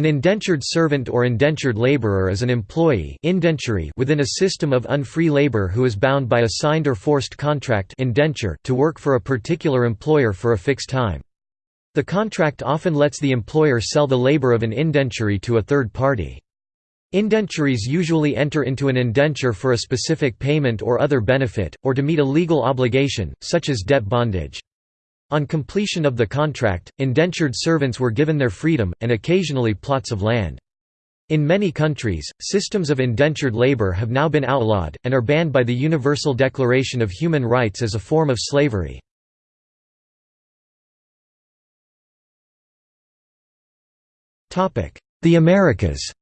An indentured servant or indentured laborer is an employee within a system of unfree labor who is bound by a signed or forced contract indenture to work for a particular employer for a fixed time. The contract often lets the employer sell the labor of an indenturee to a third party. Indenturees usually enter into an indenture for a specific payment or other benefit, or to meet a legal obligation, such as debt bondage. On completion of the contract, indentured servants were given their freedom, and occasionally plots of land. In many countries, systems of indentured labor have now been outlawed, and are banned by the Universal Declaration of Human Rights as a form of slavery. The Americas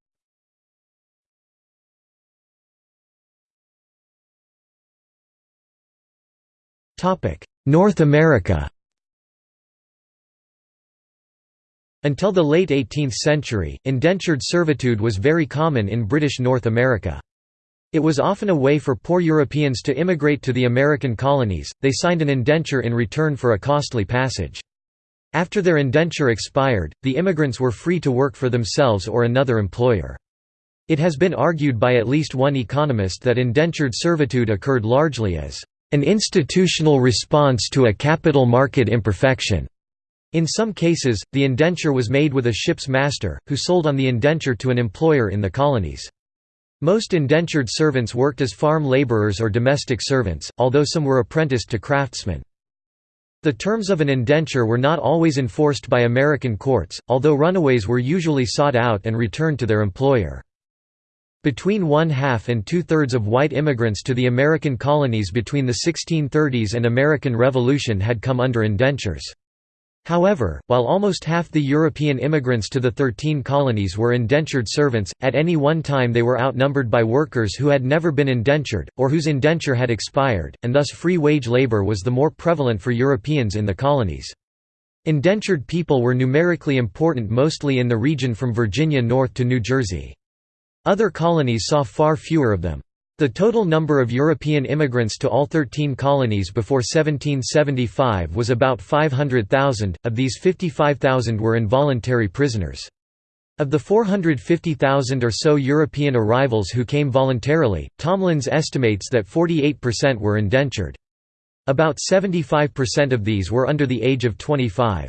North America Until the late 18th century, indentured servitude was very common in British North America. It was often a way for poor Europeans to immigrate to the American colonies, they signed an indenture in return for a costly passage. After their indenture expired, the immigrants were free to work for themselves or another employer. It has been argued by at least one economist that indentured servitude occurred largely as an institutional response to a capital market imperfection. In some cases, the indenture was made with a ship's master, who sold on the indenture to an employer in the colonies. Most indentured servants worked as farm laborers or domestic servants, although some were apprenticed to craftsmen. The terms of an indenture were not always enforced by American courts, although runaways were usually sought out and returned to their employer. Between one-half and two-thirds of white immigrants to the American colonies between the 1630s and American Revolution had come under indentures. However, while almost half the European immigrants to the Thirteen Colonies were indentured servants, at any one time they were outnumbered by workers who had never been indentured, or whose indenture had expired, and thus free wage labor was the more prevalent for Europeans in the colonies. Indentured people were numerically important mostly in the region from Virginia north to New Jersey. Other colonies saw far fewer of them. The total number of European immigrants to all 13 colonies before 1775 was about 500,000, of these 55,000 were involuntary prisoners. Of the 450,000 or so European arrivals who came voluntarily, Tomlins estimates that 48% were indentured. About 75% of these were under the age of 25.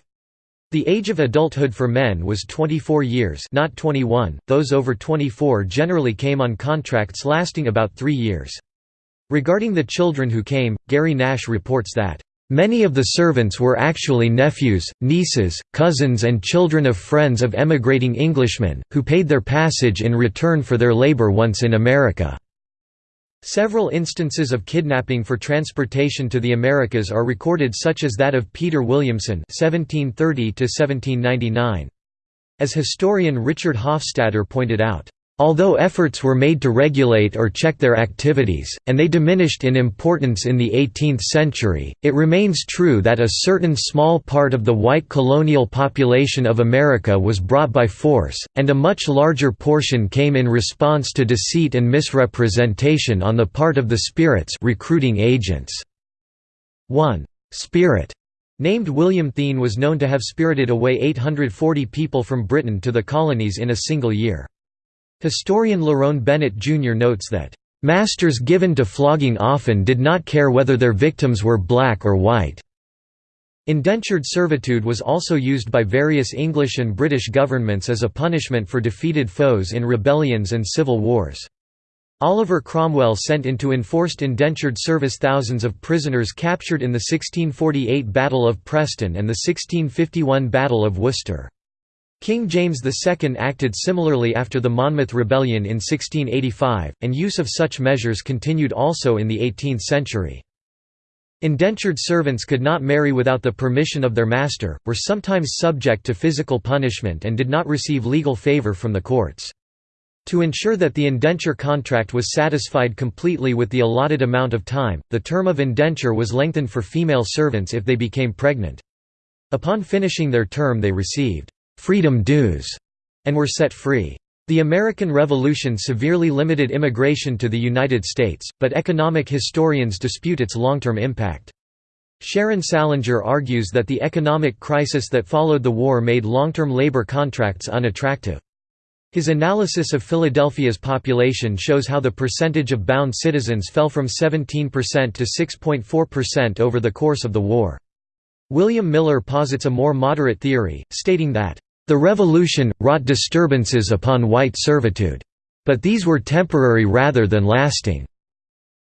The age of adulthood for men was 24 years not 21, those over 24 generally came on contracts lasting about three years. Regarding the children who came, Gary Nash reports that, "...many of the servants were actually nephews, nieces, cousins and children of friends of emigrating Englishmen, who paid their passage in return for their labor once in America." Several instances of kidnapping for transportation to the Americas are recorded such as that of Peter Williamson (1730–1799). As historian Richard Hofstadter pointed out, Although efforts were made to regulate or check their activities, and they diminished in importance in the 18th century, it remains true that a certain small part of the white colonial population of America was brought by force, and a much larger portion came in response to deceit and misrepresentation on the part of the spirits recruiting agents. One spirit named William Thiene was known to have spirited away 840 people from Britain to the colonies in a single year. Historian Lerone Bennett Jr. notes that, "...masters given to flogging often did not care whether their victims were black or white." Indentured servitude was also used by various English and British governments as a punishment for defeated foes in rebellions and civil wars. Oliver Cromwell sent into enforced indentured service thousands of prisoners captured in the 1648 Battle of Preston and the 1651 Battle of Worcester. King James II acted similarly after the Monmouth Rebellion in 1685, and use of such measures continued also in the 18th century. Indentured servants could not marry without the permission of their master, were sometimes subject to physical punishment and did not receive legal favor from the courts. To ensure that the indenture contract was satisfied completely with the allotted amount of time, the term of indenture was lengthened for female servants if they became pregnant. Upon finishing their term they received freedom dues, and were set free. The American Revolution severely limited immigration to the United States, but economic historians dispute its long-term impact. Sharon Salinger argues that the economic crisis that followed the war made long-term labor contracts unattractive. His analysis of Philadelphia's population shows how the percentage of bound citizens fell from 17% to 6.4% over the course of the war. William Miller posits a more moderate theory, stating that, "...the Revolution, wrought disturbances upon white servitude. But these were temporary rather than lasting."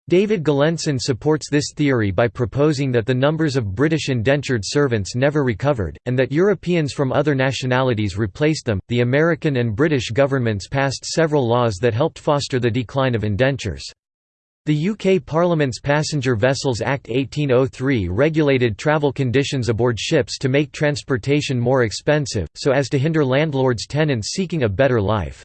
David Galenson supports this theory by proposing that the numbers of British indentured servants never recovered, and that Europeans from other nationalities replaced them. The American and British governments passed several laws that helped foster the decline of indentures. The UK Parliament's Passenger Vessels Act 1803 regulated travel conditions aboard ships to make transportation more expensive, so as to hinder landlords' tenants seeking a better life.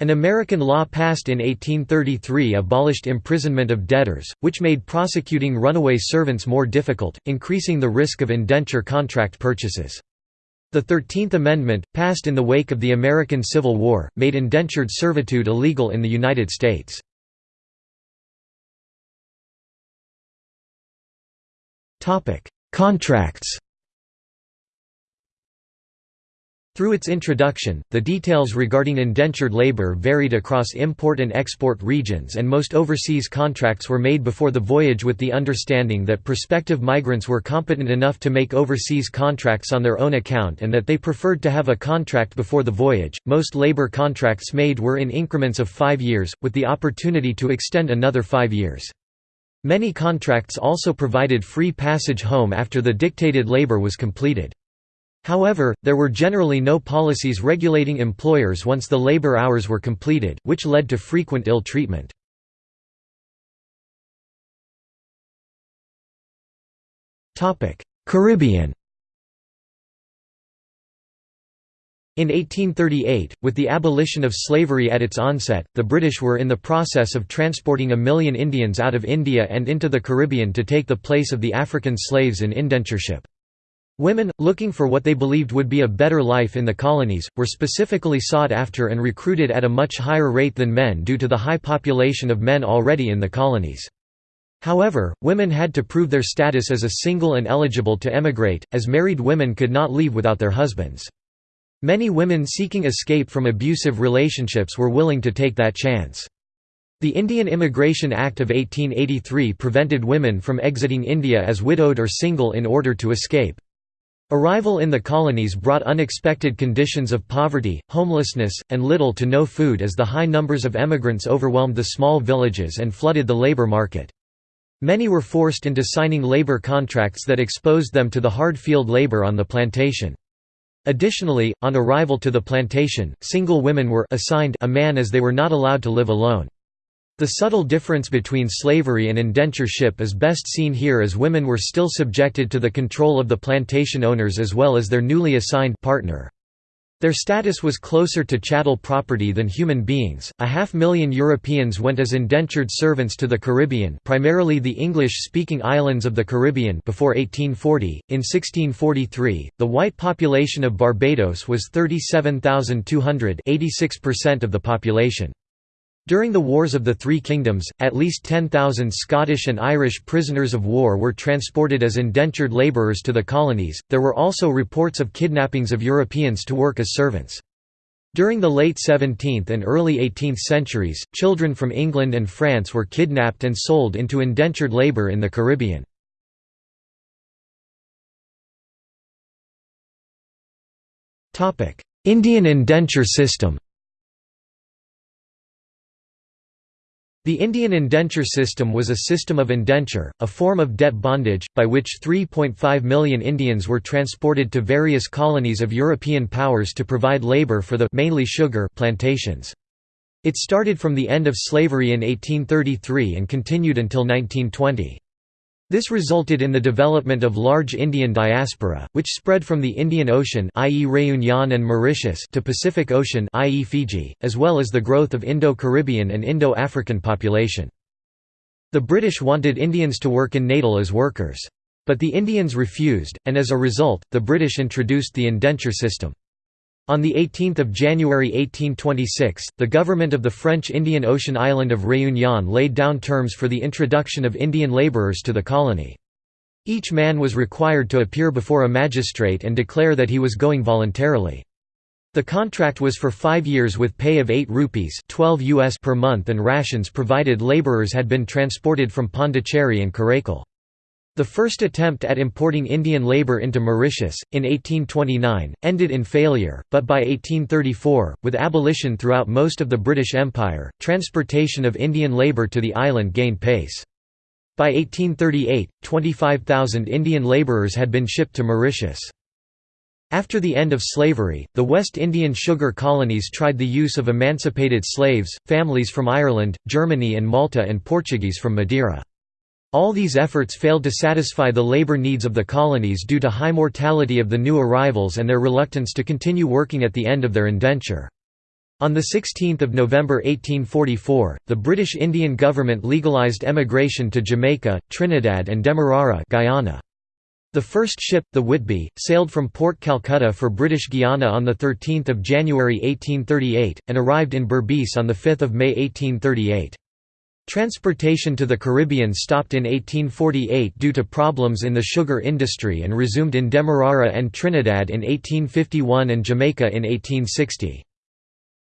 An American law passed in 1833 abolished imprisonment of debtors, which made prosecuting runaway servants more difficult, increasing the risk of indenture contract purchases. The Thirteenth Amendment, passed in the wake of the American Civil War, made indentured servitude illegal in the United States. Contracts Through its introduction, the details regarding indentured labor varied across import and export regions and most overseas contracts were made before the voyage with the understanding that prospective migrants were competent enough to make overseas contracts on their own account and that they preferred to have a contract before the voyage. Most labor contracts made were in increments of five years, with the opportunity to extend another five years. Many contracts also provided free passage home after the dictated labor was completed. However, there were generally no policies regulating employers once the labor hours were completed, which led to frequent ill treatment. Caribbean In 1838, with the abolition of slavery at its onset, the British were in the process of transporting a million Indians out of India and into the Caribbean to take the place of the African slaves in indentureship. Women, looking for what they believed would be a better life in the colonies, were specifically sought after and recruited at a much higher rate than men due to the high population of men already in the colonies. However, women had to prove their status as a single and eligible to emigrate, as married women could not leave without their husbands. Many women seeking escape from abusive relationships were willing to take that chance. The Indian Immigration Act of 1883 prevented women from exiting India as widowed or single in order to escape. Arrival in the colonies brought unexpected conditions of poverty, homelessness, and little to no food as the high numbers of emigrants overwhelmed the small villages and flooded the labor market. Many were forced into signing labor contracts that exposed them to the hard field labor on the plantation. Additionally, on arrival to the plantation, single women were assigned a man as they were not allowed to live alone. The subtle difference between slavery and indentureship is best seen here as women were still subjected to the control of the plantation owners as well as their newly assigned partner. Their status was closer to chattel property than human beings. A half million Europeans went as indentured servants to the Caribbean, primarily the English-speaking islands of the Caribbean before 1840. In 1643, the white population of Barbados was 37,200, 86% of the population. During the Wars of the Three Kingdoms, at least 10,000 Scottish and Irish prisoners of war were transported as indentured labourers to the colonies. There were also reports of kidnappings of Europeans to work as servants. During the late 17th and early 18th centuries, children from England and France were kidnapped and sold into indentured labour in the Caribbean. Indian indenture system The Indian indenture system was a system of indenture, a form of debt bondage, by which 3.5 million Indians were transported to various colonies of European powers to provide labor for the mainly sugar plantations. It started from the end of slavery in 1833 and continued until 1920. This resulted in the development of large Indian diaspora, which spread from the Indian Ocean i.e. Réunion and Mauritius to Pacific Ocean i.e. Fiji, as well as the growth of Indo-Caribbean and Indo-African population. The British wanted Indians to work in Natal as workers. But the Indians refused, and as a result, the British introduced the indenture system. On 18 January 1826, the government of the French Indian Ocean island of Réunion laid down terms for the introduction of Indian labourers to the colony. Each man was required to appear before a magistrate and declare that he was going voluntarily. The contract was for five years with pay of 8 rupees 12 US per month and rations provided labourers had been transported from Pondicherry and Karaikal. The first attempt at importing Indian labour into Mauritius, in 1829, ended in failure, but by 1834, with abolition throughout most of the British Empire, transportation of Indian labour to the island gained pace. By 1838, 25,000 Indian labourers had been shipped to Mauritius. After the end of slavery, the West Indian sugar colonies tried the use of emancipated slaves, families from Ireland, Germany and Malta and Portuguese from Madeira. All these efforts failed to satisfy the labor needs of the colonies due to high mortality of the new arrivals and their reluctance to continue working at the end of their indenture. On 16 November 1844, the British Indian government legalised emigration to Jamaica, Trinidad and Demerara Guyana. The first ship, the Whitby, sailed from Port Calcutta for British Guiana on 13 January 1838, and arrived in Berbice on 5 May 1838. Transportation to the Caribbean stopped in 1848 due to problems in the sugar industry and resumed in Demerara and Trinidad in 1851 and Jamaica in 1860.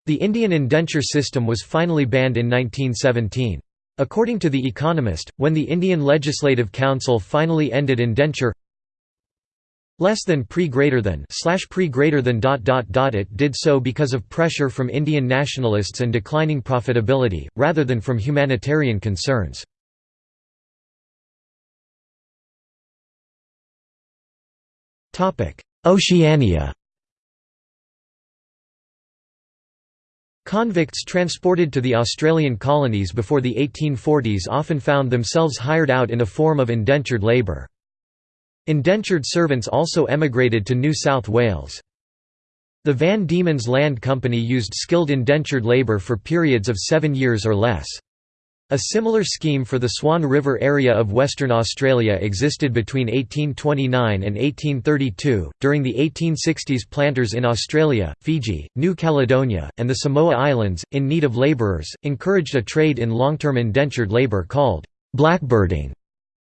The Indian indenture system was finally banned in 1917. According to The Economist, when the Indian Legislative Council finally ended indenture less than pre greater than slash pre greater than dot dot dot it did so because of pressure from Indian nationalists and declining profitability, rather than from humanitarian concerns. Oceania Convicts transported to the Australian colonies before the 1840s often found themselves hired out in a form of indentured labour. Indentured servants also emigrated to New South Wales. The Van Diemen's Land Company used skilled indentured labour for periods of seven years or less. A similar scheme for the Swan River area of Western Australia existed between 1829 and 1832. During the 1860s, planters in Australia, Fiji, New Caledonia, and the Samoa Islands, in need of labourers, encouraged a trade in long term indentured labour called blackbirding.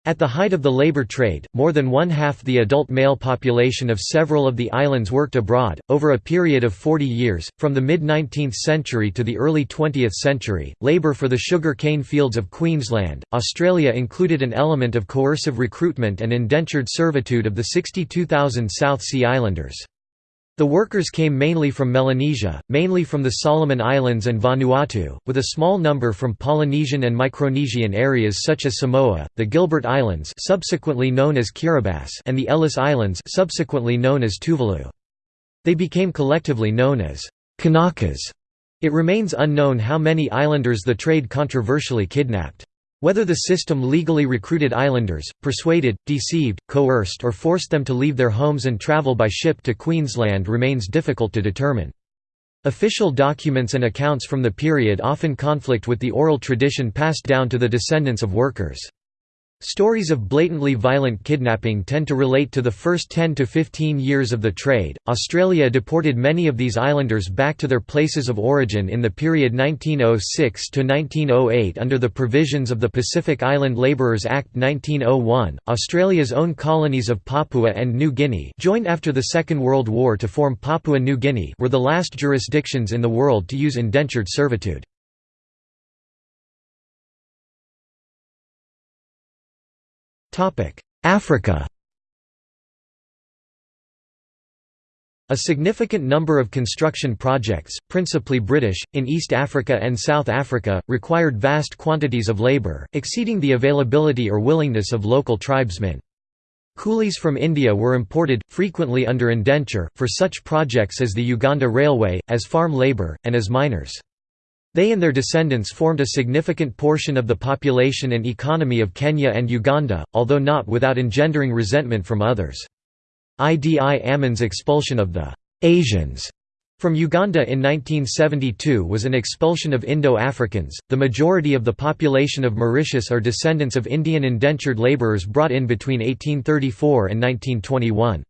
At the height of the labor trade, more than one-half the adult male population of several of the islands worked abroad, over a period of 40 years, from the mid-19th century to the early 20th century. Labor for the sugar cane fields of Queensland, Australia included an element of coercive recruitment and indentured servitude of the 62,000 South Sea Islanders. The workers came mainly from Melanesia, mainly from the Solomon Islands and Vanuatu, with a small number from Polynesian and Micronesian areas such as Samoa, the Gilbert Islands subsequently known as Kiribati and the Ellice Islands subsequently known as Tuvalu. They became collectively known as Kanakas. It remains unknown how many islanders the trade controversially kidnapped. Whether the system legally recruited islanders, persuaded, deceived, coerced or forced them to leave their homes and travel by ship to Queensland remains difficult to determine. Official documents and accounts from the period often conflict with the oral tradition passed down to the descendants of workers. Stories of blatantly violent kidnapping tend to relate to the first 10 to 15 years of the trade. Australia deported many of these islanders back to their places of origin in the period 1906 to 1908 under the provisions of the Pacific Island Labourers Act 1901. Australia's own colonies of Papua and New Guinea, joined after the Second World War to form Papua New Guinea, were the last jurisdictions in the world to use indentured servitude. Africa A significant number of construction projects, principally British, in East Africa and South Africa, required vast quantities of labour, exceeding the availability or willingness of local tribesmen. Coolies from India were imported, frequently under indenture, for such projects as the Uganda Railway, as farm labour, and as miners. They and their descendants formed a significant portion of the population and economy of Kenya and Uganda, although not without engendering resentment from others. Idi Amin's expulsion of the «Asians» from Uganda in 1972 was an expulsion of Indo-Africans. The majority of the population of Mauritius are descendants of Indian indentured labourers brought in between 1834 and 1921.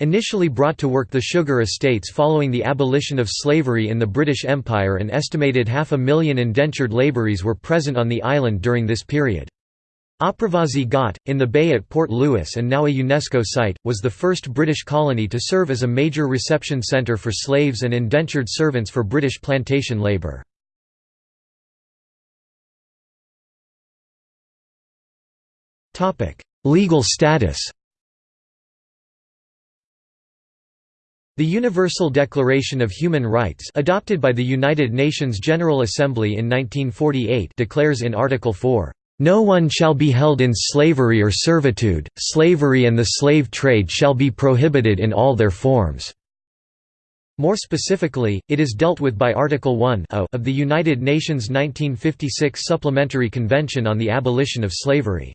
Initially brought to work the sugar estates following the abolition of slavery in the British Empire an estimated half a million indentured labourers were present on the island during this period. Apravasi Ghat, in the bay at Port Louis and now a UNESCO site, was the first British colony to serve as a major reception centre for slaves and indentured servants for British plantation labour. Legal status The Universal Declaration of Human Rights adopted by the United Nations General Assembly in 1948 declares in Article 4, "...no one shall be held in slavery or servitude, slavery and the slave trade shall be prohibited in all their forms." More specifically, it is dealt with by Article 1 of the United Nations 1956 Supplementary Convention on the Abolition of Slavery.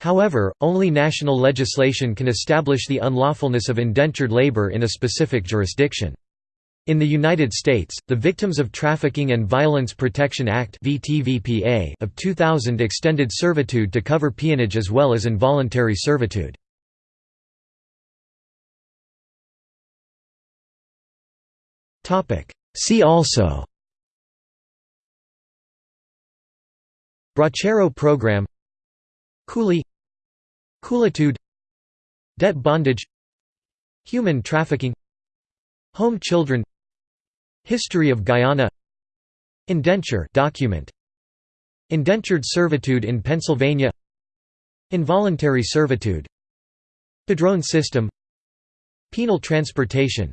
However, only national legislation can establish the unlawfulness of indentured labor in a specific jurisdiction. In the United States, the Victims of Trafficking and Violence Protection Act of 2000 extended servitude to cover peonage as well as involuntary servitude. See also Bracero program Coolie Coolitude Debt bondage Human trafficking Home children History of Guyana Indenture document Indentured servitude in Pennsylvania Involuntary servitude Padrone system Penal transportation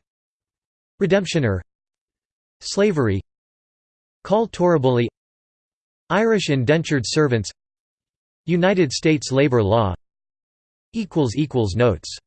Redemptioner Slavery Call Torribilli Irish indentured servants United States labor law. Notes